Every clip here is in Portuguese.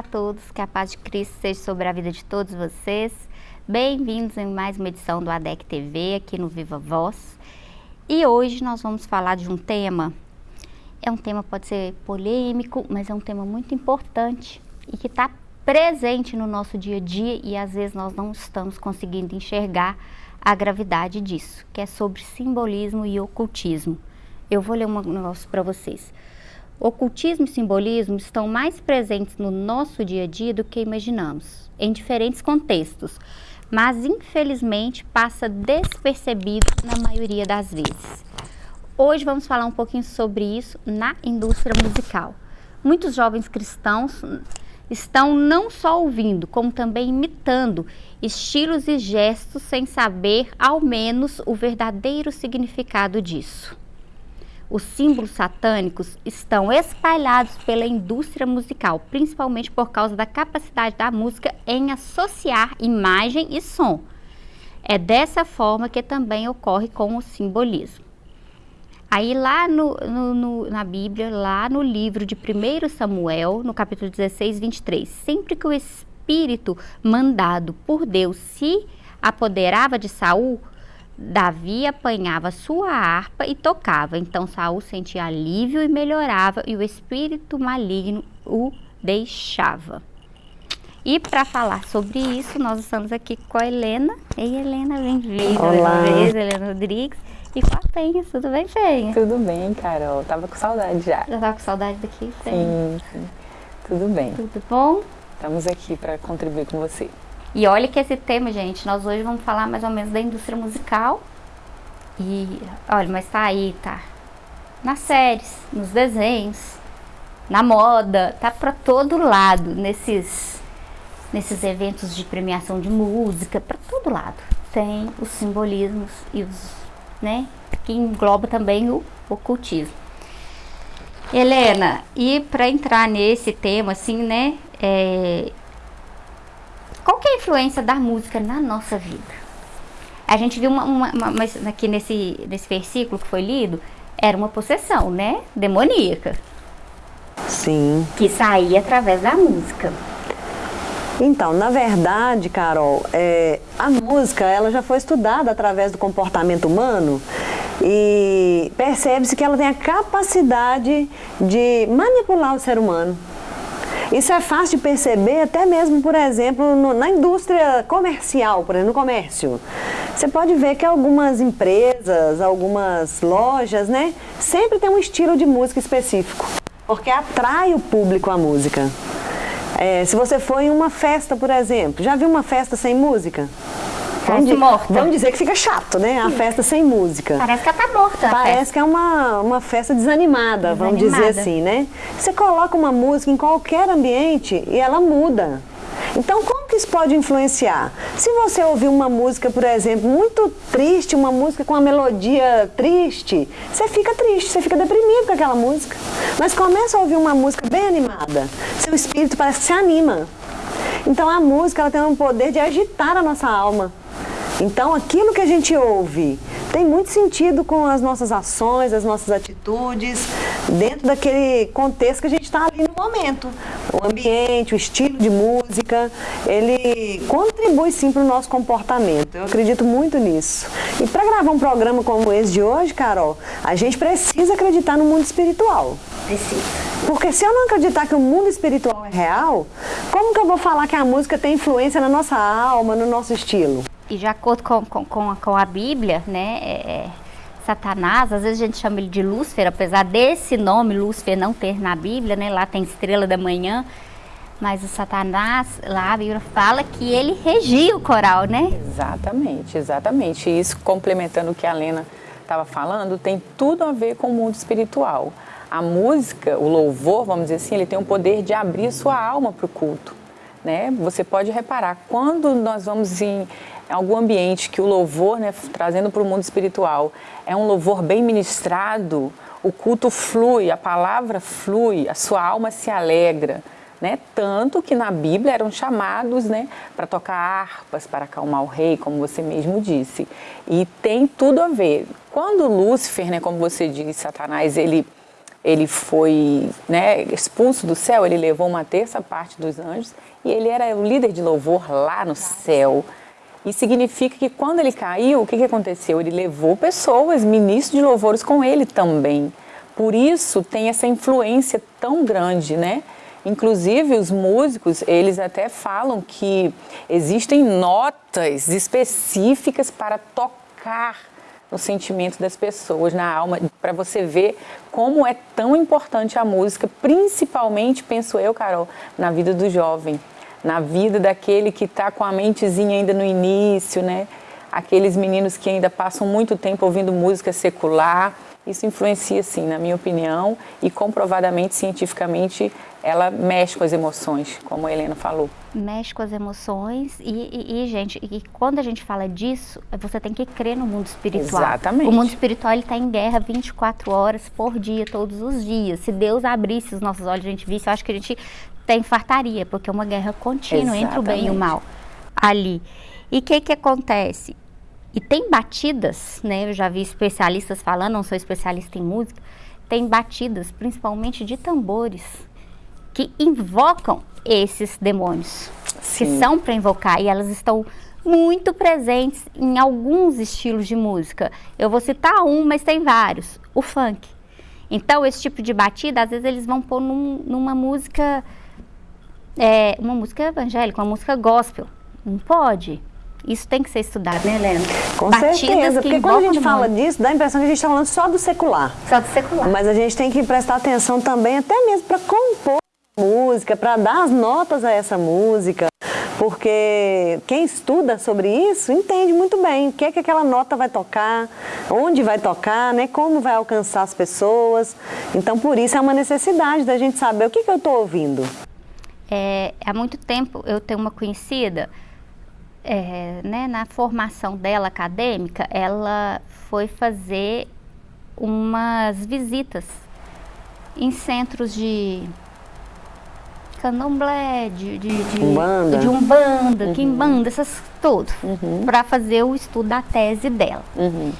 A todos, que a paz de Cristo seja sobre a vida de todos vocês. Bem-vindos em mais uma edição do ADEC TV aqui no Viva Voz. E hoje nós vamos falar de um tema, é um tema pode ser polêmico, mas é um tema muito importante e que está presente no nosso dia a dia e às vezes nós não estamos conseguindo enxergar a gravidade disso, que é sobre simbolismo e ocultismo. Eu vou ler um negócio para vocês. Ocultismo e simbolismo estão mais presentes no nosso dia a dia do que imaginamos, em diferentes contextos, mas infelizmente passa despercebido na maioria das vezes. Hoje vamos falar um pouquinho sobre isso na indústria musical. Muitos jovens cristãos estão não só ouvindo, como também imitando estilos e gestos sem saber ao menos o verdadeiro significado disso os símbolos satânicos estão espalhados pela indústria musical, principalmente por causa da capacidade da música em associar imagem e som. É dessa forma que também ocorre com o simbolismo. Aí lá no, no, no, na Bíblia, lá no livro de 1 Samuel, no capítulo 16, 23, sempre que o Espírito mandado por Deus se apoderava de Saul, Davi apanhava sua harpa e tocava. Então Saul sentia alívio e melhorava, e o espírito maligno o deixava. E para falar sobre isso, nós estamos aqui com a Helena. Ei, Helena, bem-vinda. Olá. Vez, Helena Rodrigues. E com a Penha, tudo bem, Penha? Tudo bem, Carol. Tava com saudade já. Já tava com saudade daqui, Penha? Sim, sim. Tudo bem. Tudo bom? Estamos aqui para contribuir com você. E olha que esse tema, gente, nós hoje vamos falar mais ou menos da indústria musical. E olha, mas tá aí, tá? Nas séries, nos desenhos, na moda, tá para todo lado, nesses nesses eventos de premiação de música, para todo lado. Tem os simbolismos e os, né, que engloba também o ocultismo. Helena, e para entrar nesse tema, assim, né, é, qual que é a influência da música na nossa vida? A gente viu uma, uma, uma, aqui nesse, nesse versículo que foi lido, era uma possessão, né? Demoníaca. Sim. Que saía através da música. Então, na verdade, Carol, é, a música ela já foi estudada através do comportamento humano e percebe-se que ela tem a capacidade de manipular o ser humano. Isso é fácil de perceber até mesmo, por exemplo, no, na indústria comercial, por exemplo, no comércio. Você pode ver que algumas empresas, algumas lojas, né, sempre tem um estilo de música específico, porque atrai o público a música. É, se você for em uma festa, por exemplo, já viu uma festa sem música? Vamos, morta. vamos dizer que fica chato, né? A festa sem música. Parece que ela tá morta. Parece que é uma, uma festa desanimada, desanimada, vamos dizer assim, né? Você coloca uma música em qualquer ambiente e ela muda. Então, como que isso pode influenciar? Se você ouvir uma música, por exemplo, muito triste, uma música com uma melodia triste, você fica triste, você fica deprimido com aquela música. Mas começa a ouvir uma música bem animada, seu espírito parece que se anima. Então, a música ela tem um poder de agitar a nossa alma. Então, aquilo que a gente ouve tem muito sentido com as nossas ações, as nossas atitudes, dentro daquele contexto que a gente está ali no momento. O ambiente, o estilo de música, ele contribui sim para o nosso comportamento. Eu acredito muito nisso. E para gravar um programa como esse de hoje, Carol, a gente precisa acreditar no mundo espiritual. Precisa. Porque se eu não acreditar que o mundo espiritual é real, como que eu vou falar que a música tem influência na nossa alma, no nosso estilo? E de acordo com, com, com, a, com a Bíblia, né, é, é, Satanás, às vezes a gente chama ele de Lúcifer, apesar desse nome Lúcifer não ter na Bíblia, né, lá tem estrela da manhã, mas o Satanás, lá a Bíblia fala que ele regia o coral, né? Exatamente, exatamente. Isso complementando o que a Lena estava falando, tem tudo a ver com o mundo espiritual. A música, o louvor, vamos dizer assim, ele tem o poder de abrir sua alma para o culto. Né? Você pode reparar, quando nós vamos em algum ambiente que o louvor, né, trazendo para o mundo espiritual, é um louvor bem ministrado, o culto flui, a palavra flui, a sua alma se alegra. Né? Tanto que na Bíblia eram chamados né, para tocar harpas, para acalmar o rei, como você mesmo disse. E tem tudo a ver. Quando Lúcifer, né, como você disse, Satanás, ele ele foi né, expulso do céu, ele levou uma terça parte dos anjos e ele era o líder de louvor lá no céu. E significa que quando ele caiu, o que, que aconteceu? Ele levou pessoas, ministros de louvores com ele também. Por isso tem essa influência tão grande, né? Inclusive os músicos, eles até falam que existem notas específicas para tocar no sentimento das pessoas, na alma, para você ver como é tão importante a música, principalmente, penso eu, Carol, na vida do jovem, na vida daquele que está com a mentezinha ainda no início, né? Aqueles meninos que ainda passam muito tempo ouvindo música secular. Isso influencia, sim, na minha opinião, e comprovadamente, cientificamente, ela mexe com as emoções, como a Helena falou. Mexe com as emoções e, e, e, gente, e quando a gente fala disso, você tem que crer no mundo espiritual. Exatamente. O mundo espiritual está em guerra 24 horas por dia, todos os dias. Se Deus abrisse os nossos olhos, a gente visse, eu acho que a gente até infartaria, porque é uma guerra contínua Exatamente. entre o bem e o mal ali. E o que que acontece? E tem batidas, né? Eu já vi especialistas falando, não sou especialista em música, tem batidas, principalmente de tambores que invocam esses demônios, Sim. que são para invocar, e elas estão muito presentes em alguns estilos de música. Eu vou citar um, mas tem vários. O funk. Então, esse tipo de batida, às vezes eles vão pôr num, numa música, é, uma música evangélica, uma música gospel. Não pode. Isso tem que ser estudado, né, Helena? Com Batidas certeza, porque quando a gente fala mundo. disso, dá a impressão que a gente está falando só do secular. Só do secular. Mas a gente tem que prestar atenção também, até mesmo para compor música, para dar as notas a essa música, porque quem estuda sobre isso entende muito bem o que é que aquela nota vai tocar, onde vai tocar, né, como vai alcançar as pessoas. Então, por isso é uma necessidade da gente saber o que, que eu estou ouvindo. É, há muito tempo eu tenho uma conhecida, é, né, na formação dela acadêmica, ela foi fazer umas visitas em centros de candomblé, de, de, de umbanda, de umbanda uhum. quimbanda, essas todos, uhum. para fazer o estudo da tese dela. Uhum.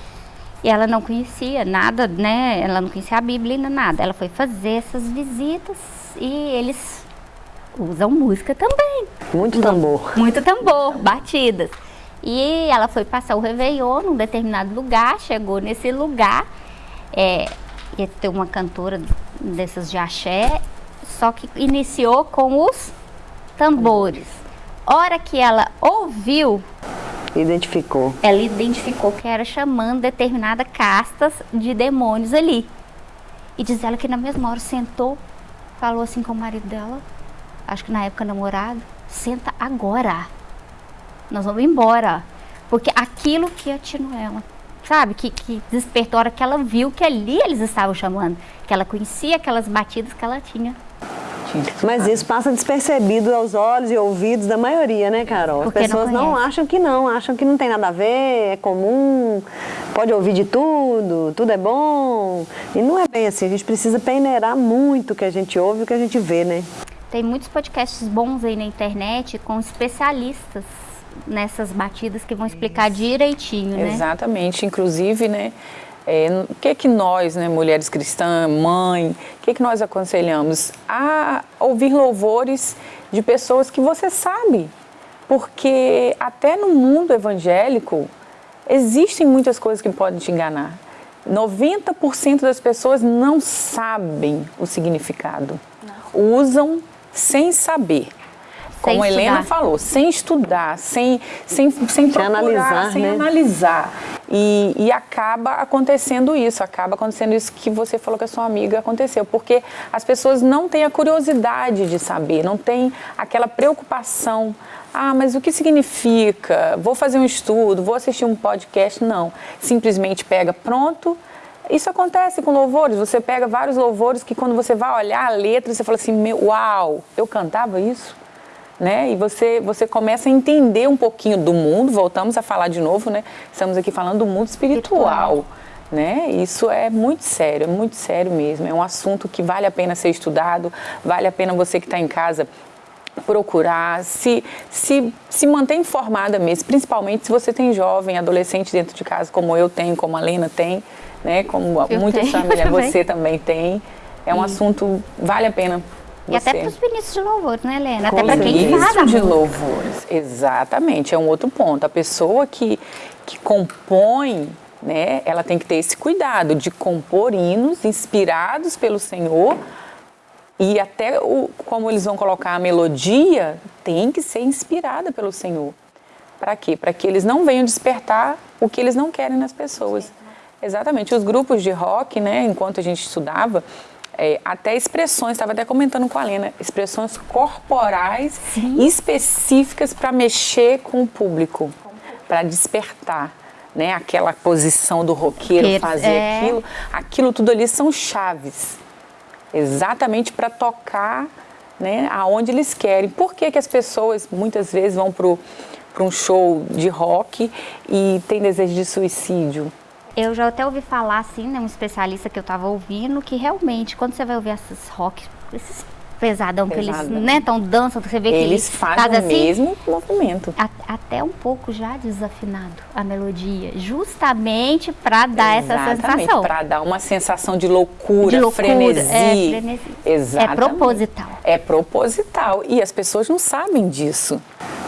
E ela não conhecia nada, né? Ela não conhecia a Bíblia, nada. Ela foi fazer essas visitas e eles usam música também. Muito tambor. Muito tambor, batidas. E ela foi passar o Réveillon num determinado lugar, chegou nesse lugar, é, ia ter uma cantora dessas de axé, só que iniciou com os tambores. Hora que ela ouviu, identificou. Ela identificou que era chamando determinada castas de demônios ali. E diz ela que na mesma hora sentou, falou assim com o marido dela, acho que na época namorado, senta agora. Nós vamos embora. Porque aquilo que atirou ela, sabe? Que, que despertou a hora que ela viu que ali eles estavam chamando. Que ela conhecia aquelas batidas que ela tinha mas isso passa despercebido aos olhos e ouvidos da maioria, né, Carol? As pessoas não, não, acham que não, acham que não tem nada a ver, é comum, pode ouvir de tudo, tudo é bom. E não é bem assim, a gente precisa peneirar muito o que a gente ouve e o que a gente vê, né? Tem muitos podcasts bons aí na internet com especialistas nessas batidas que vão explicar direitinho, né? Exatamente, inclusive, né? É, o que que nós, né, mulheres cristãs, mãe, o que que nós aconselhamos? A ouvir louvores de pessoas que você sabe, porque até no mundo evangélico existem muitas coisas que podem te enganar. 90% das pessoas não sabem o significado, usam sem saber como a Helena falou, sem estudar, sem, sem, sem, procurar, analisar, sem né? analisar. E, e, acaba acontecendo isso, acaba acontecendo isso que você falou que a sua amiga aconteceu, porque as pessoas não têm a curiosidade de saber, não tem aquela preocupação. Ah, mas o que significa? Vou fazer um estudo, vou assistir um podcast? Não. Simplesmente pega, pronto. Isso acontece com louvores. Você pega vários louvores que quando você vai olhar a letra, você fala assim: Uau, eu cantava isso? né? E você, você começa a entender um pouquinho do mundo, voltamos a falar de novo, né? Estamos aqui falando do mundo espiritual. Né? Isso é muito sério, é muito sério mesmo. É um assunto que vale a pena ser estudado, vale a pena você que está em casa procurar, se, se, se manter informada mesmo, principalmente se você tem jovem, adolescente dentro de casa, como eu tenho, como a Lena tem, né? como eu muitas famílias, você também tem é um assunto vale a pena. E até para os ministros de louvores, né, Helena? Com até para quem faz a de música. louvores, exatamente, é um outro ponto. A pessoa que, que compõe, né, ela tem que ter esse cuidado de compor hinos inspirados pelo Senhor e até o, como eles vão colocar a melodia tem que ser inspirada pelo Senhor. Para quê? Para que eles não venham despertar o que eles não querem nas pessoas. Exatamente. Os grupos de rock, né, enquanto a gente estudava, é, até expressões, estava até comentando com a Lena, expressões corporais específicas para mexer com o público, para despertar. Né, aquela posição do roqueiro Roqueiro, fazer é. aquilo, aquilo tudo ali são chaves, exatamente para tocar né, aonde eles querem. Por que, que as pessoas muitas vezes vão para um show de rock e tem desejo de suicídio? Eu já até ouvi falar, assim, né, um especialista que eu tava ouvindo, que realmente, quando você vai ouvir esses rock, esses pesadão que eles, né, tão dançam, você vê que Eles eles fazem fazem o assim, mesmo movimento. a- até um pouco já desafinado a melodia, justamente para dar essa sensação. Para dar uma sensação de loucura, De loucura, frenesi. é, frenesi. Exatamente. É proposital. É proposital. E as pessoas não sabem disso.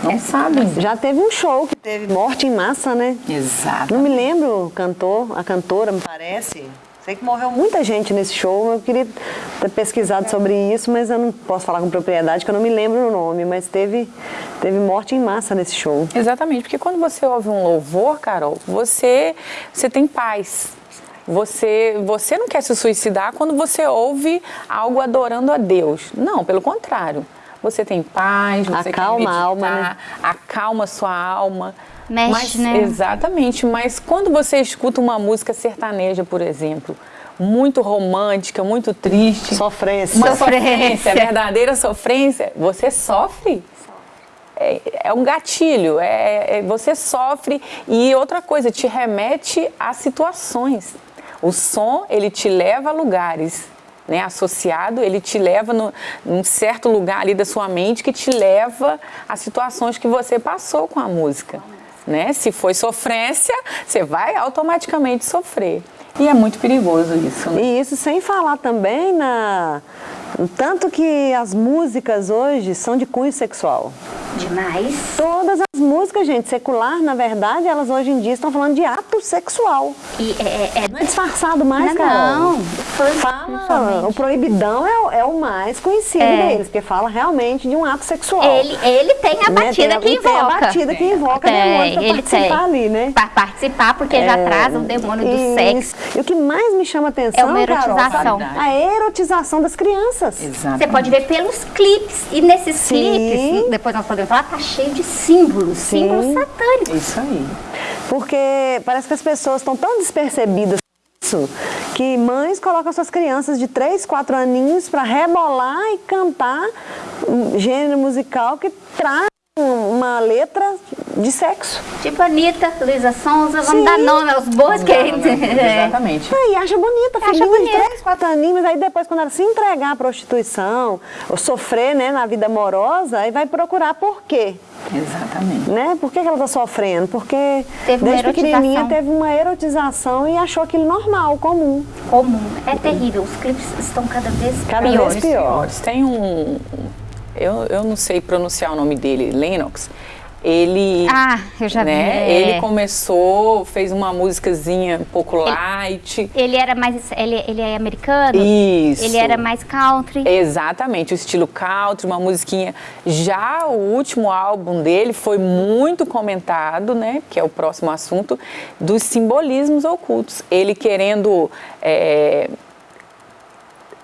É. Não sabem. Já teve um show que teve morte em massa, né? Exato. Não me lembro o cantor, a cantora, me parece. Sei que morreu muita gente nesse show. Eu queria ter pesquisado sobre isso, mas eu não posso falar com propriedade, que eu não me lembro o nome. Mas teve, teve morte em massa nesse show. Exatamente, porque quando você ouve um louvor, Carol, você, você tem paz. Você, você não quer se suicidar quando você ouve algo adorando a Deus. Não, pelo contrário. Você tem paz, você Acalma quer a meditar, alma, né? acalma a sua alma. Mexe, mas, né? Exatamente, mas quando você escuta uma música sertaneja, por exemplo, muito romântica, muito triste, Sofrência. uma Sofrência. verdadeira sofrência, você sofre. É, é um gatilho, é, é- você sofre e outra coisa, te remete a situações. O som, ele te leva a lugares, né? Associado, ele te leva no, num certo lugar ali da sua mente que te leva a situações que você passou com a música, né? Se foi sofrência, você vai automaticamente sofrer. E é muito perigoso isso, né? E isso sem falar também na. Tanto que as músicas hoje são de cunho sexual. Demais. Todas as músicas, gente, secular, na verdade, elas hoje em dia estão falando de ato sexual. E é, é, Não é disfarçado mais, Não, Carol. não. Fala, o proibidão é, o- é o mais conhecido É. deles, porque fala realmente de um ato sexual. ele, ele tem a Né? batida a- que e tem a invoca. batida que invoca Tem, demônio pra ele participar tem. ali, né? Para participar, porque já traz o demônio do Isso. sexo. E o que mais me chama atenção, É uma Carol, erotização. sabe? a erotização das crianças. Você pode ver pelos clipes. E nesses Sim. clipes, depois nós podemos falar, tá cheio de símbolos. Sim. Símbolos satânicos. Isso aí. Porque parece que as pessoas estão tão despercebidas isso que mães colocam suas crianças de 3, 4 aninhos para rebolar e cantar um gênero musical que traz um- uma letra de sexo. Tipo Anitta, Luísa Sonza, vamos Sim. dar nome aos bois que É. Exatamente. Aí acha bonita, Acha bonita. 3, 4 aninhos, aí depois quando ela se entregar à prostituição, ou sofrer né, na vida amorosa, aí vai procurar por quê? Exatamente. Né? Por que, que ela está sofrendo? Porque Teve desde pequenininha teve uma erotização e achou aquilo normal, comum. comum. É terrível. Os clipes estão cada vez Cada piores. vez pior. Piores. Tem um. Eu, eu não sei pronunciar o nome dele, Lennox. Ele. Ah, eu já vi. né, é. Ele começou, fez uma musicazinha um pouco light. Ele era mais. Ele, ele é americano? Isso. Ele era mais country. Exatamente, o estilo country, uma musiquinha. Já o último álbum dele foi muito comentado, né? Que é o próximo assunto, dos simbolismos ocultos. Ele querendo é,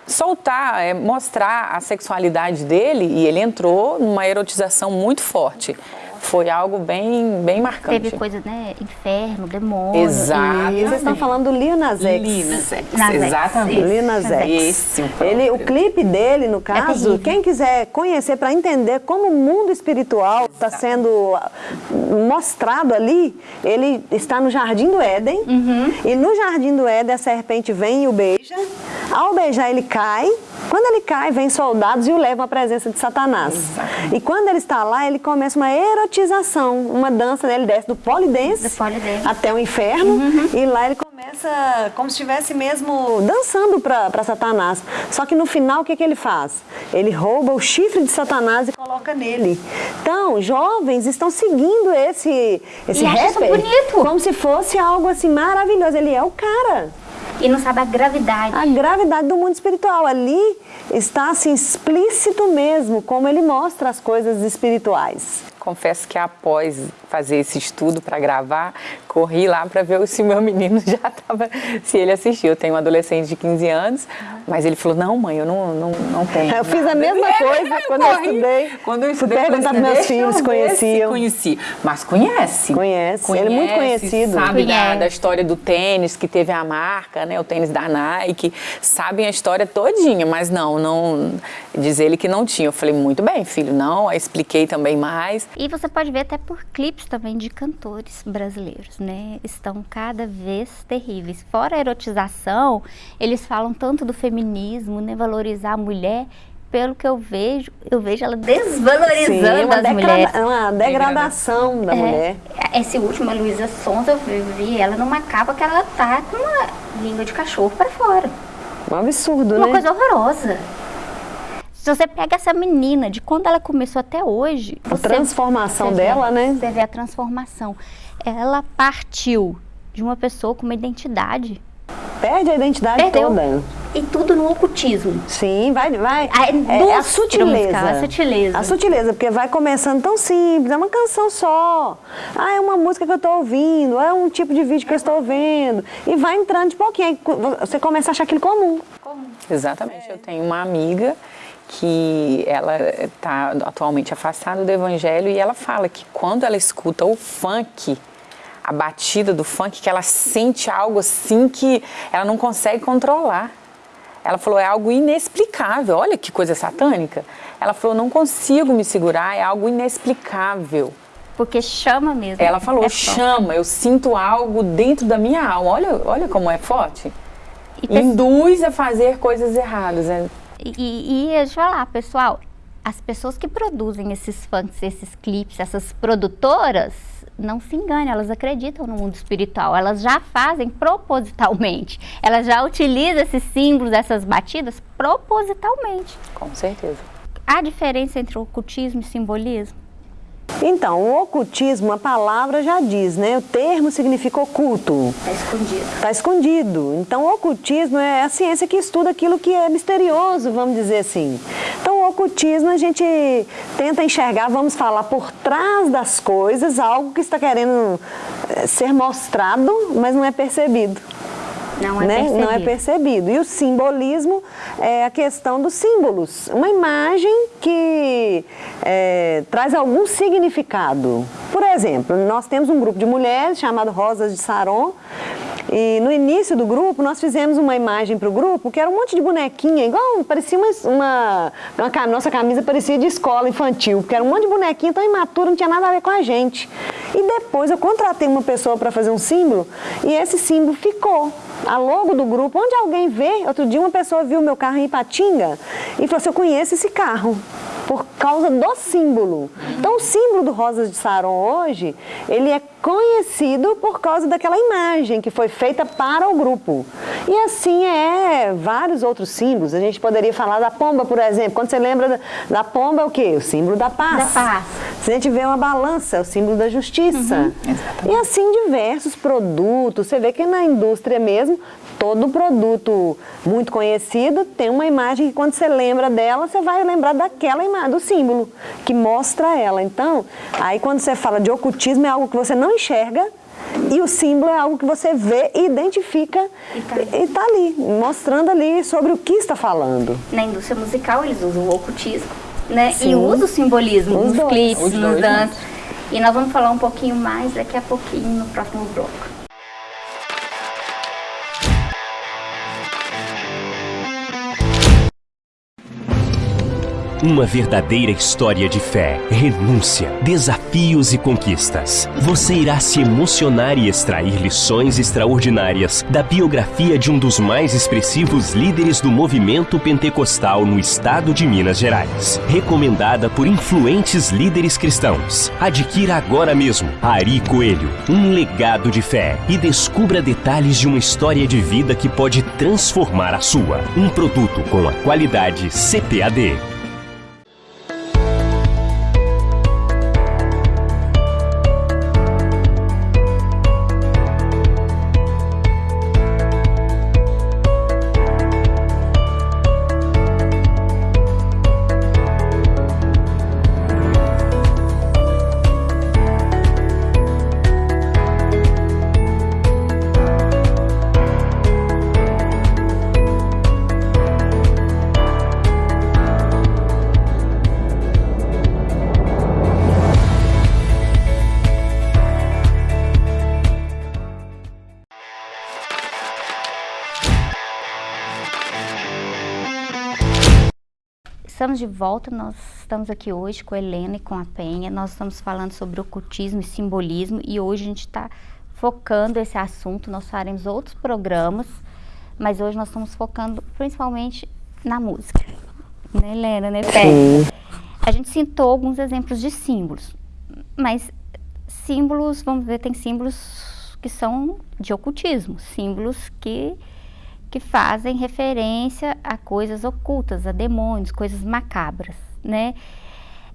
soltar, é, mostrar a sexualidade dele e ele entrou numa erotização muito forte. Foi algo bem, bem marcante. Teve coisa, né? Inferno, demônio. Exato. E vocês estão falando do Lil Nas X. X, Nas X, exatamente. isso. Lil Nas X. Esse, o próprio. Ele, o clipe dele, no caso, terrível. quem quiser conhecer para entender como o mundo espiritual está sendo ah, mostrado ali, ele está no Jardim do Éden. Uhum. E no Jardim do Éden a serpente vem e o beija. Ao beijar ele cai. Quando ele cai, vem soldados e o levam à presença de Satanás. Exatamente. E quando ele está lá, ele começa uma erotização, uma dança, né? ele desce do polidense até o inferno e lá ele começa Começa como se estivesse mesmo dançando para Satanás. Só que no final, o que, que ele faz? Ele rouba o chifre de Satanás e coloca nele. Então, jovens estão seguindo esse, esse e rapper bonito. como se fosse algo assim maravilhoso. Ele é o cara. E não sabe a gravidade. A gravidade do mundo espiritual. Ali está assim explícito mesmo como ele mostra as coisas espirituais confesso que após fazer esse estudo para gravar, corri lá para ver se o meu menino já estava, se ele assistiu. Eu tenho um adolescente de 15 anos, mas ele falou, não mãe, eu não, não, não tenho. Eu fiz a mesma coisa quando eu estudei. Quando eu estudei, perguntar para meus filhos se conheciam. Conheci, mas conhece. Conhece, conhece ele é muito conhecido. Sabe da, da, história do tênis, que teve a marca, né, o tênis da Nike, sabem a história todinha, mas não, não, diz ele que não tinha. Eu falei, muito bem filho, não, aí expliquei também mais. E você pode ver até por clipes também de cantores brasileiros, né? Estão cada vez terríveis. Fora a erotização, eles falam tanto do feminismo, né? Valorizar a mulher. Pelo que eu vejo, eu vejo ela desvalorizando Sim, uma as mulheres. Uma degradação da é, mulher. Esse último, a Luísa Sonza, eu vi ela numa capa que ela tá com uma língua de cachorro para fora. Um absurdo, uma né? Uma coisa horrorosa. Se você pega essa menina, de quando ela começou até hoje... A você, transformação dela, né? Você vê a transformação. Ela partiu de uma pessoa com uma identidade. Perde a identidade Perdeu. toda. E tudo no ocultismo. Sim, vai, vai. A é, é a sutileza. Musical, a sutileza. A sutileza, porque vai começando tão simples, é uma canção só. Ah, é uma música que eu estou ouvindo, é um tipo de vídeo que eu estou vendo. E vai entrando de pouquinho, aí você começa a achar aquilo comum. comum. Exatamente. É. Eu tenho uma amiga que ela está atualmente afastada do evangelho e ela fala que quando ela escuta o funk, a batida do funk, que ela sente algo assim que ela não consegue controlar. Ela falou, é algo inexplicável, olha que coisa satânica. Ela falou, não consigo me segurar, é algo inexplicável. Porque chama mesmo. Ela falou, é chama, eu sinto algo dentro da minha alma. Olha, olha como é forte. E Induz a fazer coisas erradas. Né? E, e deixa eu falar, pessoal, as pessoas que produzem esses funks, esses clipes, essas produtoras, não se engane, elas acreditam no mundo espiritual, elas já fazem propositalmente, elas já utilizam esses símbolos, essas batidas propositalmente. Com certeza. Há diferença entre ocultismo e simbolismo? Então, o ocultismo, a palavra já diz, né? O termo significa oculto. Está escondido. Está escondido. Então, o ocultismo é a ciência que estuda aquilo que é misterioso, vamos dizer assim. Então, o ocultismo a gente tenta enxergar, vamos falar, por trás das coisas, algo que está querendo eh, ser mostrado, mas não é percebido. Não é, né? percebido. não é percebido. E o simbolismo é a questão dos símbolos. Uma imagem que é, traz algum significado. Por exemplo, nós temos um grupo de mulheres chamado Rosas de Saron, e no início do grupo, nós fizemos uma imagem para o grupo que era um monte de bonequinha, igual, parecia uma, uma, uma, Nossa camisa parecia de escola infantil, porque era um monte de bonequinha tão imatura, não tinha nada a ver com a gente. E depois eu contratei uma pessoa para fazer um símbolo e esse símbolo ficou. A logo do grupo, onde alguém vê, outro dia uma pessoa viu meu carro em Ipatinga e falou assim, eu conheço esse carro por causa do símbolo. Então o símbolo do Rosas de Saron hoje, ele é conhecido por causa daquela imagem que foi feita para o grupo. E assim é vários outros símbolos. A gente poderia falar da pomba, por exemplo. Quando você lembra da, pomba, é o quê? O símbolo da paz. Da paz. Se a gente vê uma balança, é o símbolo da justiça. Uhum, e assim diversos produtos. Você vê que na indústria mesmo todo produto muito conhecido tem uma imagem que quando você lembra dela, você vai lembrar daquela imagem, do símbolo que mostra ela. Então, aí quando você fala de ocultismo é algo que você não enxerga, e o símbolo é algo que você vê, identifica e está ali. tá ali, mostrando ali sobre o que está falando. Na indústria musical eles usam o ocultismo, né? Sim. E usam o simbolismo Os nos dois. clipes, nos danças. E nós vamos falar um pouquinho mais daqui a pouquinho no próximo bloco. Uma verdadeira história de fé, renúncia, desafios e conquistas. Você irá se emocionar e extrair lições extraordinárias da biografia de um dos mais expressivos líderes do movimento pentecostal no estado de Minas Gerais. Recomendada por influentes líderes cristãos. Adquira agora mesmo Ari Coelho, um legado de fé e descubra detalhes de uma história de vida que pode transformar a sua. Um produto com a qualidade CPAD. De volta, nós estamos aqui hoje com a Helena e com a Penha. Nós estamos falando sobre ocultismo e simbolismo e hoje a gente está focando esse assunto. Nós faremos outros programas, mas hoje nós estamos focando principalmente na música. Né, Helena, né, Penha? A gente citou alguns exemplos de símbolos, mas símbolos, vamos ver, tem símbolos que são de ocultismo, símbolos que que fazem referência a coisas ocultas, a demônios, coisas macabras, né?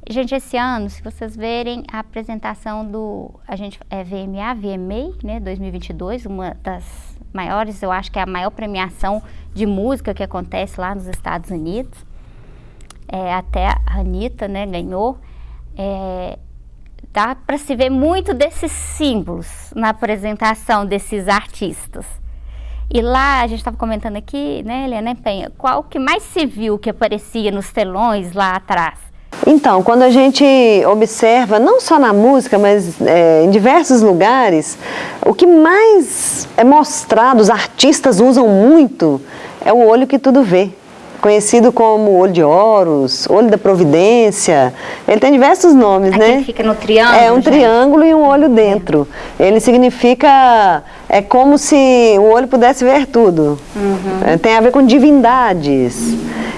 Gente, esse ano, se vocês verem a apresentação do, a gente é VMA, VMA, né, 2022, uma das maiores, eu acho que é a maior premiação de música que acontece lá nos Estados Unidos. É, até a Anitta, né, ganhou. É, dá para se ver muito desses símbolos na apresentação desses artistas. E lá, a gente estava comentando aqui, né, Helena Penha, qual que mais se viu que aparecia nos telões lá atrás? Então, quando a gente observa, não só na música, mas é, em diversos lugares, o que mais é mostrado, os artistas usam muito, é o olho que tudo vê conhecido como olho de Horus, olho da providência. Ele tem diversos nomes, Aquele né? Fica no triângulo. É um gente. triângulo e um olho dentro. Ele significa é como se o olho pudesse ver tudo. Uhum. É, tem a ver com divindades.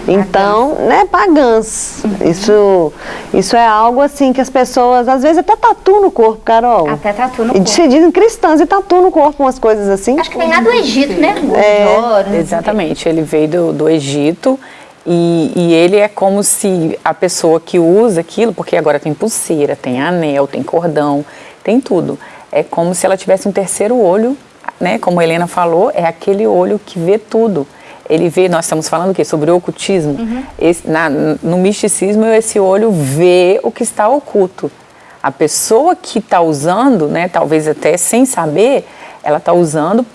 Então, pagãs. né, pagãs. Uhum. Isso, isso é algo assim que as pessoas, às vezes até tatu no corpo, Carol. Até tatu no corpo. E se dizem cristãs e tatu no corpo, umas coisas assim. Acho que vem lá do Egito, né? É, exatamente, ele veio do, do Egito. E, e, ele é como se a pessoa que usa aquilo, porque agora tem pulseira, tem anel, tem cordão, tem tudo. É como se ela tivesse um terceiro olho, né? Como a Helena falou, é aquele olho que vê tudo. Ele vê, nós estamos falando o quê? Sobre o ocultismo. Uhum. Esse, na, no misticismo, esse olho vê o que está oculto. A pessoa que está usando, né, talvez até sem saber, ela está usando,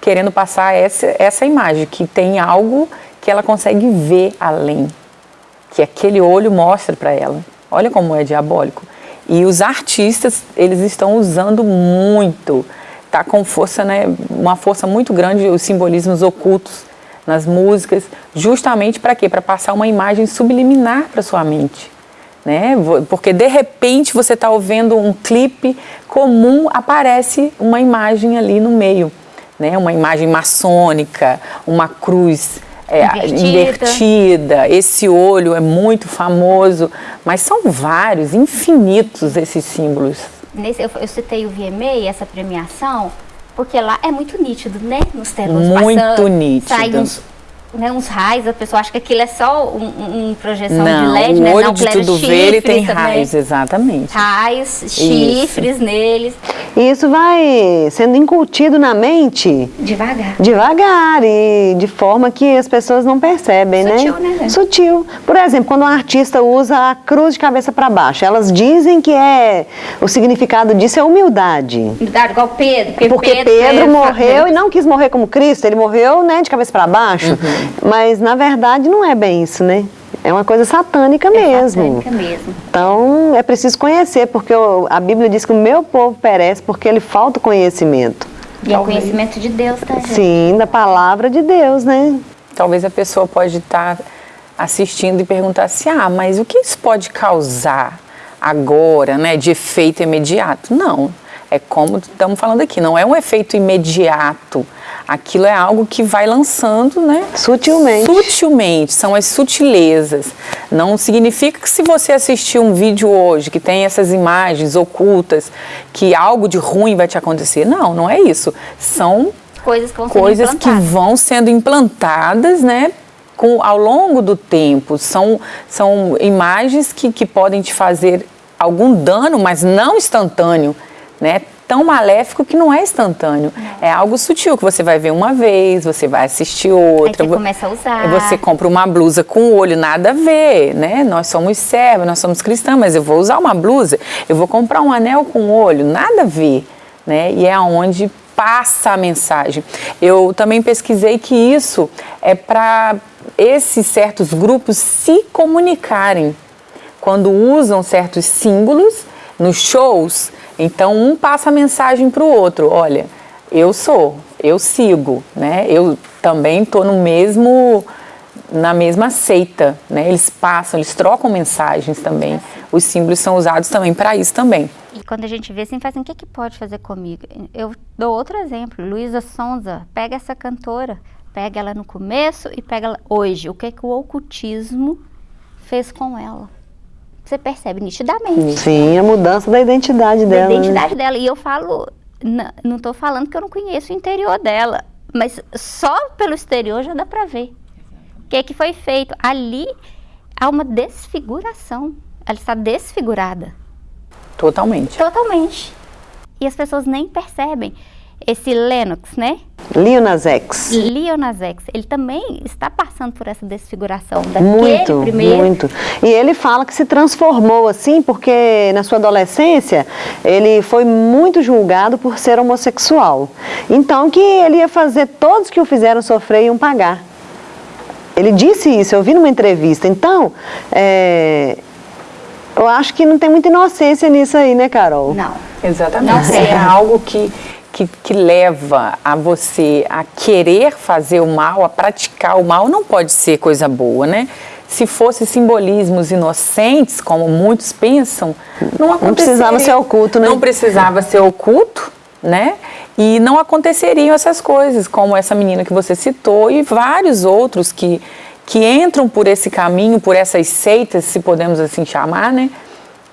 querendo passar essa, essa imagem, que tem algo que ela consegue ver além, que aquele olho mostra para ela. Olha como é diabólico. E os artistas, eles estão usando muito, tá com força, né, uma força muito grande os simbolismos ocultos nas músicas, justamente para quê? Para passar uma imagem subliminar para sua mente. Né? Porque de repente você está ouvindo um clipe comum, aparece uma imagem ali no meio, né? Uma imagem maçônica, uma cruz é, invertida. invertida. Esse olho é muito famoso, mas são vários, infinitos esses símbolos. Nesse, eu, eu citei o VMA, essa premiação, porque lá é muito nítido, né? Nos telões Muito passando, nítido. Sai uns, né, uns raios, a pessoa acha que aquilo é só um, um projeção não, de LED, o né? olho Não, de tudo vê, ele tem raios, exatamente. Raios, chifres Isso. neles. E isso vai sendo incutido na mente Devagar. devagar e de forma que as pessoas não percebem, Sutil, né? né? Sutil. Por exemplo, quando um artista usa a cruz de cabeça para baixo, elas dizem que é o significado disso é humildade. Humildade, igual Pedro. Porque, Porque Pedro, Pedro morreu e não quis morrer como Cristo, ele morreu né, de cabeça para baixo. Uhum. Mas na verdade não é bem isso, né? É uma coisa satânica é mesmo. Satânica mesmo. Então é preciso conhecer, porque a Bíblia diz que o meu povo perece porque ele falta conhecimento. E é o conhecimento de Deus, tá, gente? Sim, da palavra de Deus, né? Talvez a pessoa pode estar assistindo e perguntasse: ah, mas o que isso pode causar agora, né, de efeito imediato? Não. É como estamos falando aqui, não é um efeito imediato. Aquilo é algo que vai lançando, né? Sutilmente. Sutilmente, são as sutilezas. Não significa que se você assistir um vídeo hoje que tem essas imagens ocultas, que algo de ruim vai te acontecer. Não, não é isso. São coisas que vão, coisas que vão sendo implantadas, né? Com, ao longo do tempo. São, são imagens que, que podem te fazer algum dano, mas não instantâneo né? Tão maléfico que não é instantâneo. Não. É algo sutil que você vai ver uma vez, você vai assistir outra. Aí você começa a usar. Você compra uma blusa com o olho, nada a ver, né? Nós somos servos, nós somos cristãos, mas eu vou usar uma blusa, eu vou comprar um anel com o olho, nada a ver, né? E é aonde passa a mensagem. Eu também pesquisei que isso é para esses certos grupos se comunicarem quando usam certos símbolos nos shows então um passa a mensagem para o outro, olha, eu sou, eu sigo, né? Eu também estou no mesmo na mesma seita, né? Eles passam, eles trocam mensagens também. Os símbolos são usados também para isso também. E quando a gente vê assim, faz assim, o que, que pode fazer comigo? Eu dou outro exemplo, Luísa Sonza, pega essa cantora, pega ela no começo e pega ela hoje. O que, que o ocultismo fez com ela? Você percebe nitidamente. Sim, a mudança da identidade da dela. Da né? identidade né? dela. E eu falo, não estou falando que eu não conheço o interior dela, mas só pelo exterior já dá para ver. O que, é que foi feito? Ali há uma desfiguração. Ela está desfigurada. Totalmente. Totalmente. E as pessoas nem percebem esse Lennox, né? Leonas X. Leonas X. Ele também está passando por essa desfiguração daquele muito, primeiro. Muito, E ele fala que se transformou assim porque na sua adolescência ele foi muito julgado por ser homossexual. Então que ele ia fazer todos que o fizeram sofrer iam pagar. Ele disse isso, eu vi numa entrevista. Então, é, eu acho que não tem muita inocência nisso aí, né, Carol? Não. Exatamente. Não, é algo que que, que leva a você a querer fazer o mal, a praticar o mal, não pode ser coisa boa, né? Se fosse simbolismos inocentes, como muitos pensam, não aconteceria. Não precisava ser oculto, né? Não precisava ser oculto, né? E não aconteceriam essas coisas, como essa menina que você citou e vários outros que, que entram por esse caminho, por essas seitas, se podemos assim chamar, né?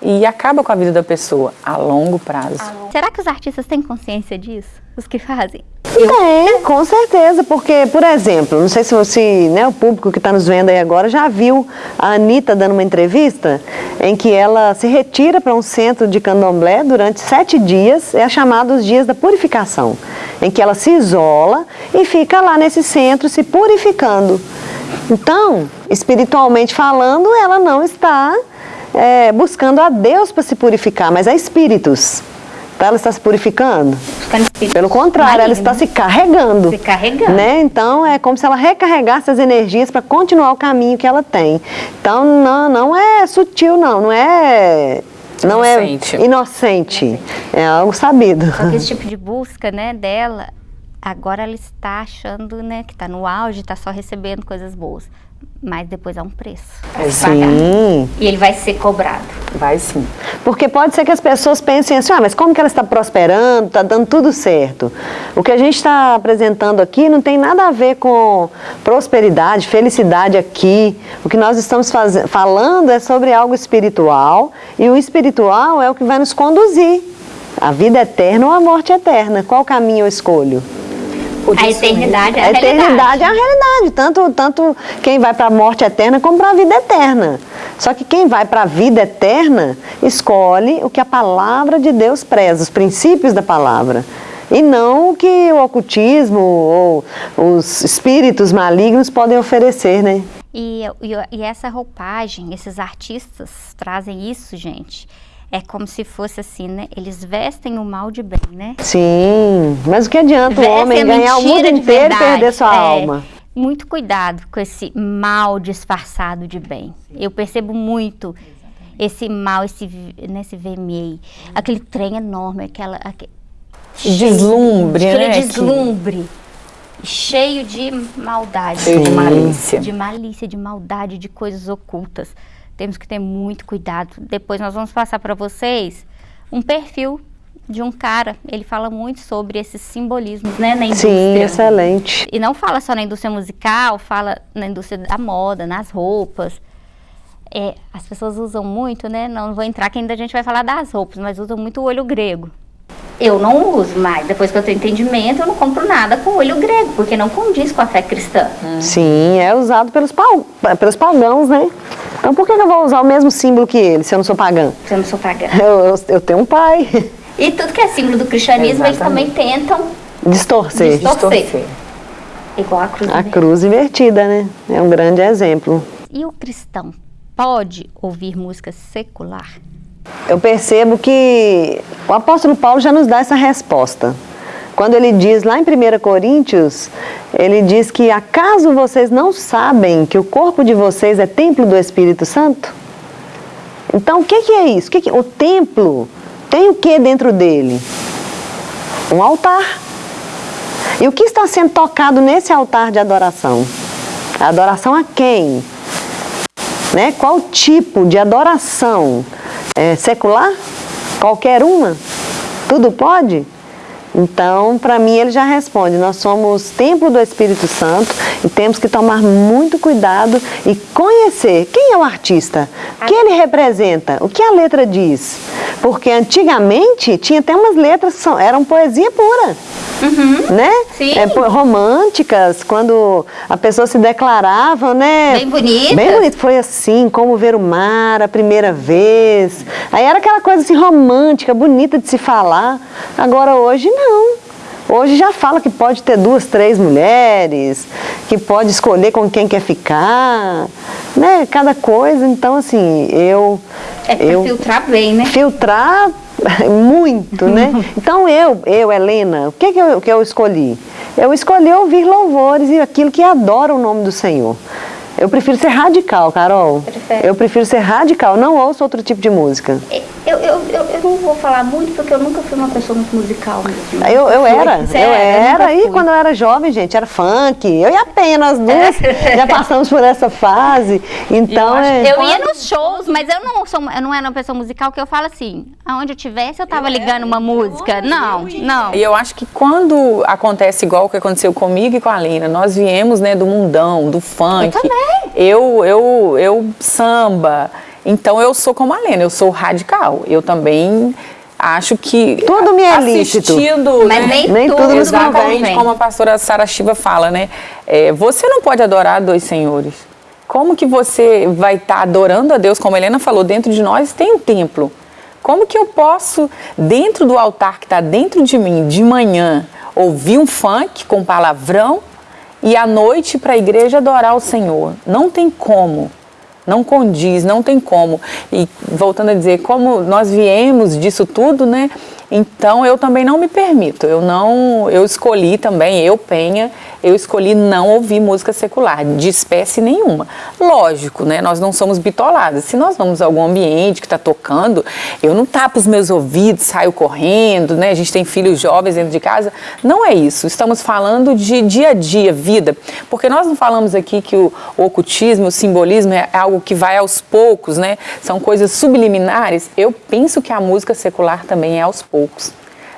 E acaba com a vida da pessoa a longo prazo. Será que os artistas têm consciência disso? Os que fazem? Tem, com certeza, porque, por exemplo, não sei se você, né, o público que está nos vendo aí agora já viu a Anitta dando uma entrevista em que ela se retira para um centro de candomblé durante sete dias, é chamado os dias da purificação, em que ela se isola e fica lá nesse centro se purificando. Então, espiritualmente falando, ela não está é, buscando a Deus para se purificar, mas a espíritos. Então ela está se purificando? Pelo contrário, ela está se carregando. Se carregando. Né? Então é como se ela recarregasse as energias para continuar o caminho que ela tem. Então não, não é sutil, não, não é não é inocente. é inocente, é algo sabido. Só que esse tipo de busca, né, dela, agora ela está achando, né, que está no auge, está só recebendo coisas boas mas depois há um preço. sim. E ele vai ser cobrado. Vai sim. Porque pode ser que as pessoas pensem assim, ah, mas como que ela está prosperando, está dando tudo certo? O que a gente está apresentando aqui não tem nada a ver com prosperidade, felicidade aqui. O que nós estamos falando é sobre algo espiritual e o espiritual é o que vai nos conduzir. A vida eterna ou a morte eterna. Qual caminho eu escolho? A eternidade é a, a eternidade é a realidade. Tanto, tanto quem vai para a morte eterna como para a vida eterna. Só que quem vai para a vida eterna escolhe o que a palavra de Deus preza, os princípios da palavra. E não o que o ocultismo ou os espíritos malignos podem oferecer, né? E, e, e essa roupagem, esses artistas trazem isso, gente é como se fosse assim, né? Eles vestem o mal de bem, né? Sim, mas o que adianta o homem ganhar o mundo inteiro e perder sua é, alma? Muito cuidado com esse mal disfarçado de bem. Eu percebo muito esse mal, esse, nesse VMA, aquele trem enorme, aquela... Aquele, deslumbre, aquele né? deslumbre. cheio de maldade. Cheio de malícia. De malícia, de maldade, de coisas ocultas. Temos que ter muito cuidado. Depois nós vamos passar para vocês um perfil de um cara. Ele fala muito sobre esses simbolismos, né, na indústria. Sim, excelente. E não fala só na indústria musical, fala na indústria da moda, nas roupas. É, as pessoas usam muito, né? Não vou entrar que ainda a gente vai falar das roupas, mas usam muito o olho grego. Eu não uso mais. Depois que eu tenho entendimento, eu não compro nada com olho grego, porque não condiz com a fé cristã. Sim, é usado pelos, pau, pelos pagãos, né? Então por que eu vou usar o mesmo símbolo que ele, se eu não sou pagã? Se eu não sou pagã. Eu, eu, eu tenho um pai. E tudo que é símbolo do cristianismo, eles também tentam Distorcer. Distorcer. Distorcer. igual a cruz. A invertida. cruz invertida, né? É um grande exemplo. E o cristão pode ouvir música secular? Eu percebo que o apóstolo Paulo já nos dá essa resposta. Quando ele diz lá em 1 Coríntios, ele diz que acaso vocês não sabem que o corpo de vocês é templo do Espírito Santo? Então, o que, é isso? O, templo tem o que dentro dele? Um altar. E o que está sendo tocado nesse altar de adoração? Adoração a quem? né? Qual tipo de adoração? É, secular? Qualquer uma? Tudo pode? Então, para mim, ele já responde: nós somos templo do Espírito Santo e temos que tomar muito cuidado e conhecer quem é o artista, o que ele representa, o que a letra diz. Porque antigamente tinha até umas letras que eram poesia pura né? Sim. É, românticas, quando a pessoa se declarava, né? Bem bonita. Bem bonito. Foi assim, como ver o mar a primeira vez. Aí era aquela coisa assim romântica, bonita de se falar. Agora hoje não. Hoje já fala que pode ter duas, três mulheres, que pode escolher com quem quer ficar, né? Cada coisa. Então, assim, eu. É pra eu filtrar bem, né? filtrar muito, né? Então eu, eu, Helena, o que que eu, que eu escolhi? Eu escolhi ouvir louvores e aquilo que adora o nome do Senhor. Eu prefiro ser radical, Carol. Prefere? Eu prefiro ser radical, não ouço outro tipo de música. Eu, eu, eu, eu não vou falar muito porque eu nunca fui uma pessoa muito musical mesmo. Eu, eu era, eu era? Eu era, nunca e quando eu era jovem, gente, era funk. Eu e a Pena, as duas, já passamos por essa fase. Então, acho é... Eu ia nos shows, mas eu não sou, eu não era uma pessoa musical que eu falo assim, aonde eu tivesse eu tava ligando uma música. Não, não. E eu acho que quando acontece igual o que aconteceu comigo e com a Lina, nós viemos né, do mundão, do funk. Eu também. Eu, eu, eu samba. Então eu sou como a Lena, eu sou radical. Eu também acho que. Tudo me é lícito. assistindo, Mas né, nem, Nem tudo, tudo nos Exatamente convém. como a pastora Sara Shiva fala, né? É, você não pode adorar dois senhores. Como que você vai estar adorando a Deus, como a Helena falou, dentro de nós tem um templo. Como que eu posso, dentro do altar que está dentro de mim, de manhã, ouvir um funk com palavrão e à noite para a igreja adorar o Senhor? Não tem como. Não condiz, não tem como. E voltando a dizer, como nós viemos disso tudo, né? Então eu também não me permito. Eu não, eu escolhi também, eu Penha, eu escolhi não ouvir música secular de espécie nenhuma. Lógico, né? Nós não somos bitoladas. Se nós vamos a algum ambiente que está tocando, eu não tapo os meus ouvidos, saio correndo, né? A gente tem filhos jovens dentro de casa. Não é isso. Estamos falando de dia a dia, vida. Porque nós não falamos aqui que o, o ocultismo, o simbolismo é algo que vai aos poucos, né? São coisas subliminares. Eu penso que a música secular também é aos poucos.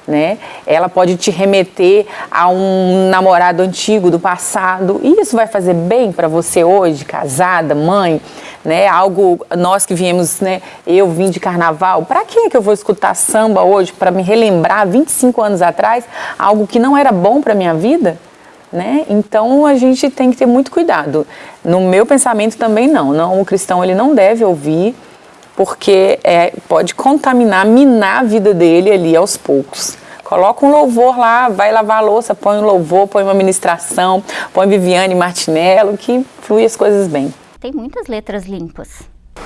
Né? Ela pode te remeter a um namorado antigo do passado e isso vai fazer bem para você hoje, casada, mãe, né? Algo nós que viemos, né? Eu vim de carnaval. Para que que eu vou escutar samba hoje para me relembrar 25 anos atrás algo que não era bom para minha vida? Né? Então a gente tem que ter muito cuidado. No meu pensamento também não, não o cristão ele não deve ouvir porque é, pode contaminar, minar a vida dele ali aos poucos. Coloca um louvor lá, vai lavar a louça, põe um louvor, põe uma ministração, põe Viviane Martinello, que flui as coisas bem. Tem muitas letras limpas.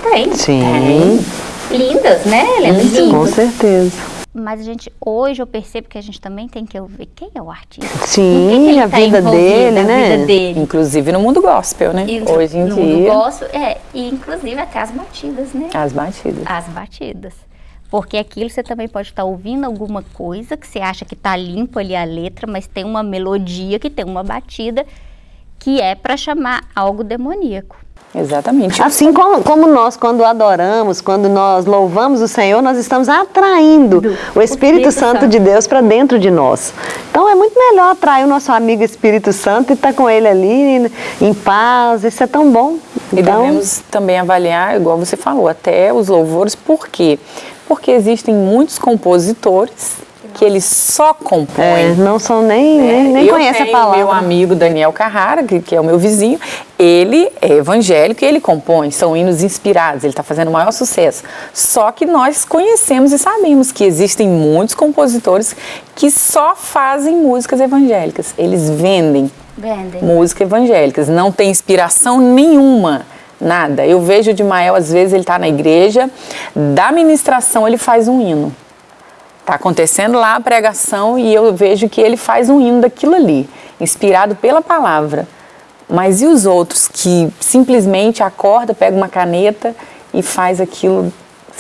Tem. Sim, Lindas, né, Helena? com Lindas. certeza. Mas a gente, hoje eu percebo que a gente também tem que ouvir quem é o artista. Sim, que que a tá vida dele, né? vida dele. Inclusive no mundo gospel, né? E Hoje em no dia, mundo gosto, é, e inclusive até as batidas, né? as batidas. As batidas. Porque aquilo você também pode estar ouvindo alguma coisa que você acha que está limpo ali a letra, mas tem uma melodia que tem uma batida que é para chamar algo demoníaco. Exatamente. Assim como, como, nós, quando adoramos, quando nós louvamos o Senhor, nós estamos atraindo Do, o, Espírito o Espírito, Santo, Santo de Deus para dentro de nós. Então é muito melhor atrair o nosso amigo Espírito Santo e estar tá com ele ali em paz. Isso é tão bom. Então, e devemos também avaliar, igual você falou, até os louvores, por quê? Porque existem muitos compositores que eles só compõem. É, não são nem, é, nem, nem conhecem a palavra. meu amigo Daniel Carrara, que, que, é o meu vizinho, ele é evangélico e ele compõe, são hinos inspirados, ele está fazendo o maior sucesso. Só que nós conhecemos e sabemos que existem muitos compositores que só fazem músicas evangélicas. Eles vendem, vendem. músicas evangélicas, não tem inspiração nenhuma nada. Eu vejo o de Mael, às vezes ele está na igreja, da ministração ele faz um hino. Está acontecendo lá a pregação e eu vejo que ele faz um hino daquilo ali, inspirado pela palavra. Mas e os outros que simplesmente acorda, pega uma caneta e faz aquilo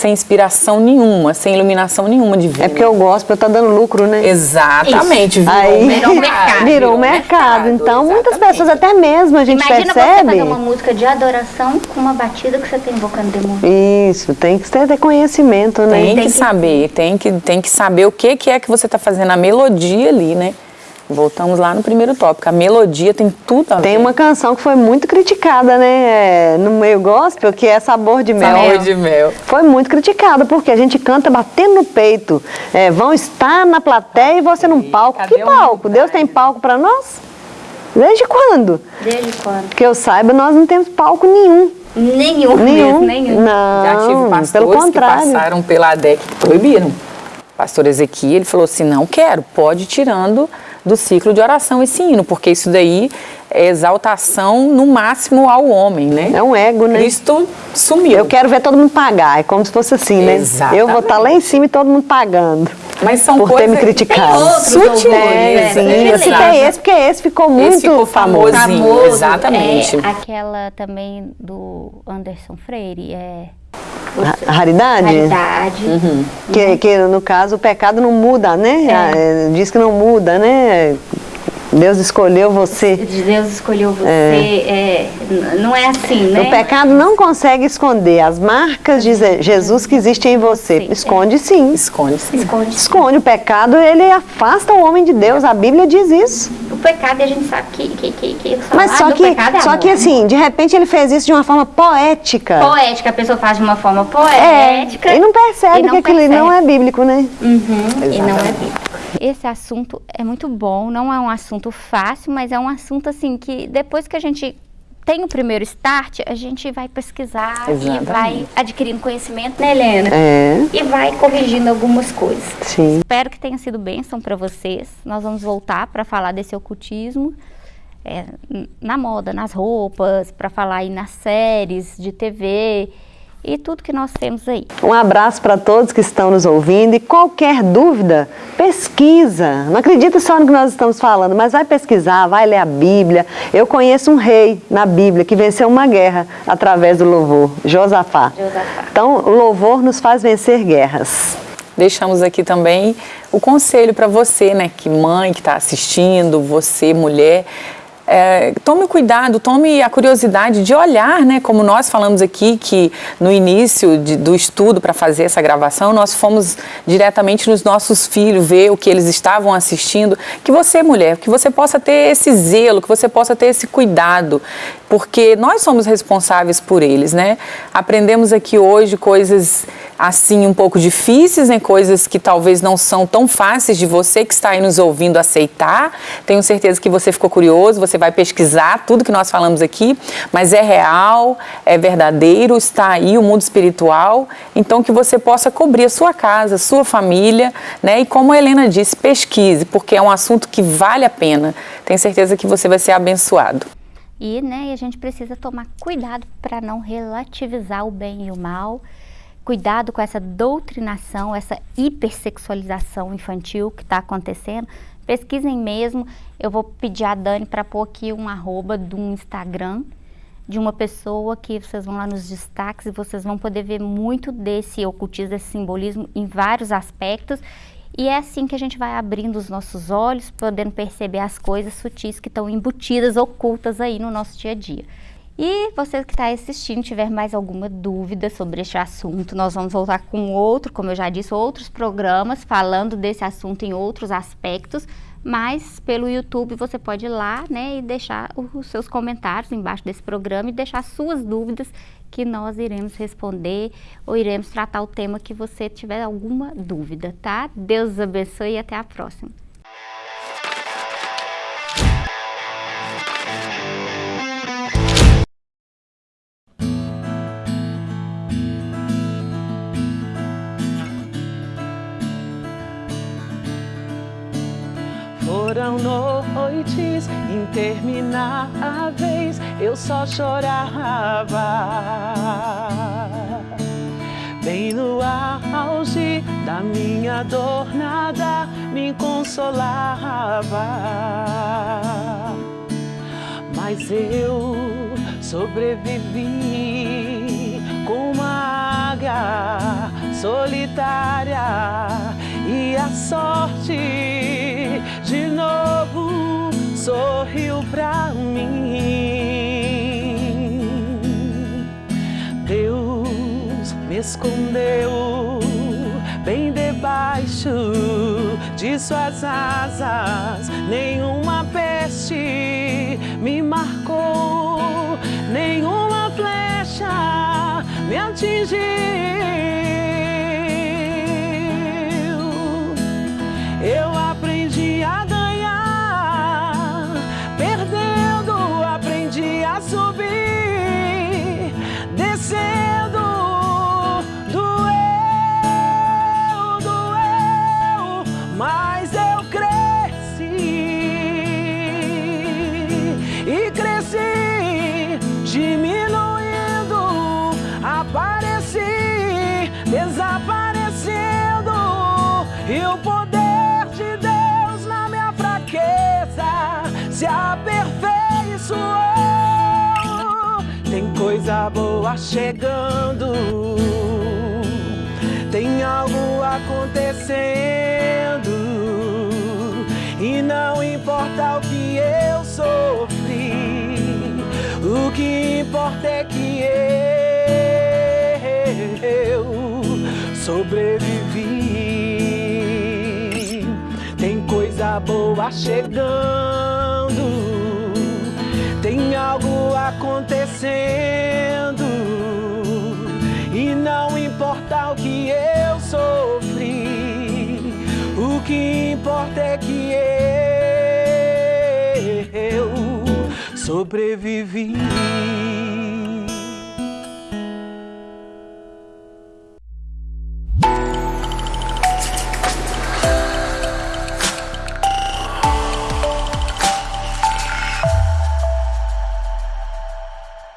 sem inspiração nenhuma, sem iluminação nenhuma de vida. É porque o gospel está dando lucro, né? Exatamente. Virou, Aí, virou mercado. Virou, mercado. Então, exatamente. muitas pessoas, até mesmo a gente Imagina percebe... Imagina você fazer uma música de adoração com uma batida que você tem invocando demônio. Isso, tem que ter conhecimento, né? Tem, tem que, que, saber, tem que, tem que saber o que, que é que você está fazendo, a melodia ali, né? Voltamos lá no primeiro tópico. A melodia tem tudo a ver. Tem uma canção que foi muito criticada, né? No meio gospel, que é Sabor de Mel. Sabor de Mel. Foi muito criticada, porque a gente canta batendo no peito. É, vão estar na plateia e você num palco. Que palco? Deus tem palco para nós? Desde quando? Desde quando? Que eu saiba, nós não temos palco nenhum. Nenhum, nenhum. Mesmo, nenhum. Não, Já tive pastores pelo contrário. que passaram pela ADEC que proibiram. Pastor Ezequiel, ele falou assim, não quero, pode ir tirando do ciclo de oração esse hino, porque isso daí é exaltação no máximo ao homem, né? É um ego, né? Cristo sumiu. Eu quero ver todo mundo pagar, é como se fosse assim, né? Exatamente. Eu vou estar tá lá em cima e todo mundo pagando. Mas são por coisas... ter me criticado. Sutis, né? Sim, eu citei esse porque esse ficou muito esse ficou famosinho. famoso. Exatamente. É, aquela também do Anderson Freire, é... Raridade? Raridade. Uhum. Que, que, no caso, o pecado não muda, né? É. É diz que não muda, né? Deus escolheu você. Deus escolheu você. É. É, não é assim, né? O pecado não consegue esconder as marcas de Jesus que existem em você. Sim, Esconde sim. Esconde sim. Esconde, Esconde. O pecado, ele afasta o homem de Deus. A Bíblia diz isso. O pecado, a gente sabe que... que, que, que Mas só que, é só que assim, de repente ele fez isso de uma forma poética. Poética, a pessoa faz de uma forma poética. É, e não percebe e não que percebe. aquilo não é bíblico, né? Uhum, e não é bíblico. Esse assunto é muito bom, não é um assunto fácil, mas é um assunto assim que depois que a gente tem o primeiro start, a gente vai pesquisar Exatamente. e vai adquirindo conhecimento, né, Helena? É. E vai corrigindo algumas coisas. Sim. Espero que tenha sido bênção para vocês. Nós vamos voltar para falar desse ocultismo. É, na moda, nas roupas, para falar aí nas séries de TV e tudo que nós temos aí. Um abraço para todos que estão nos ouvindo e qualquer dúvida, pesquisa. Não acredita só no que nós estamos falando, mas vai pesquisar, vai ler a Bíblia. Eu conheço um rei na Bíblia que venceu uma guerra através do louvor, Josafá. Josafá. Então, o louvor nos faz vencer guerras. Deixamos aqui também o conselho para você, né, que mãe que está assistindo, você mulher, é, tome cuidado, tome a curiosidade de olhar, né? Como nós falamos aqui, que no início de, do estudo para fazer essa gravação, nós fomos diretamente nos nossos filhos ver o que eles estavam assistindo. Que você, mulher, que você possa ter esse zelo, que você possa ter esse cuidado, porque nós somos responsáveis por eles, né? Aprendemos aqui hoje coisas assim um pouco difíceis, né? coisas que talvez não são tão fáceis de você que está aí nos ouvindo aceitar. Tenho certeza que você ficou curioso, você vai pesquisar tudo que nós falamos aqui, mas é real, é verdadeiro, está aí o mundo espiritual, então que você possa cobrir a sua casa, a sua família, né? E como a Helena disse, pesquise, porque é um assunto que vale a pena. Tenho certeza que você vai ser abençoado. E, né, a gente precisa tomar cuidado para não relativizar o bem e o mal cuidado com essa doutrinação, essa hipersexualização infantil que está acontecendo. Pesquisem mesmo. Eu vou pedir a Dani para pôr aqui um arroba do Instagram de uma pessoa que vocês vão lá nos destaques e vocês vão poder ver muito desse ocultismo, desse simbolismo em vários aspectos. E é assim que a gente vai abrindo os nossos olhos, podendo perceber as coisas sutis que estão embutidas, ocultas aí no nosso dia a dia. E você que está assistindo, tiver mais alguma dúvida sobre este assunto, nós vamos voltar com outro, como eu já disse, outros programas falando desse assunto em outros aspectos, mas pelo YouTube você pode ir lá, né, e deixar os seus comentários embaixo desse programa e deixar suas dúvidas que nós iremos responder ou iremos tratar o tema que você tiver alguma dúvida, tá? Deus abençoe e até a próxima. Foram noites intermináveis, eu só chorava. Bem no auge da minha dor, nada me consolava. Mas eu sobrevivi com uma águia solitária e a sorte de novo sorriu pra mim. Deus me escondeu bem debaixo de suas asas. Nenhuma peste me marcou, nenhuma flecha me atingiu. Coisa boa chegando. Tem algo acontecendo. E não importa o que eu sofri, o que importa é que eu sobrevivi. Tem coisa boa chegando tem algo acontecendo e não importa o que eu sofri, o que importa é que eu sobrevivi.